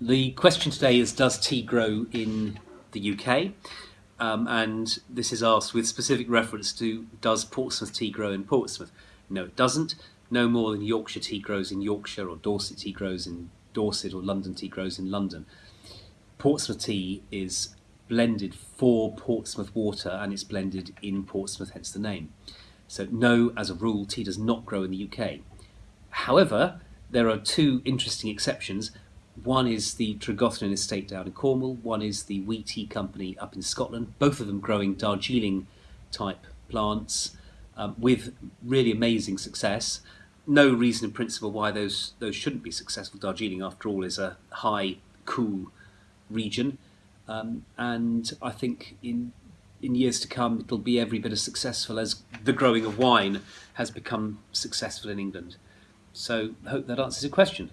The question today is Does tea grow in the UK? Um, and this is asked with specific reference to Does Portsmouth tea grow in Portsmouth? No, it doesn't. No more than Yorkshire tea grows in Yorkshire, or Dorset tea grows in Dorset, or London tea grows in London. Portsmouth tea is blended for Portsmouth water and it's blended in Portsmouth, hence the name. So, no, as a rule, tea does not grow in the UK. However, there are two interesting exceptions. One is the Tregothnan estate down in Cornwall, one is the Wee Tea Company up in Scotland, both of them growing Darjeeling type plants um, with really amazing success. No reason in principle why those, those shouldn't be successful. Darjeeling, after all, is a high, cool region. Um, and I think in in years to come it'll be every bit as successful as the growing of wine has become successful in England. So hope that answers your question.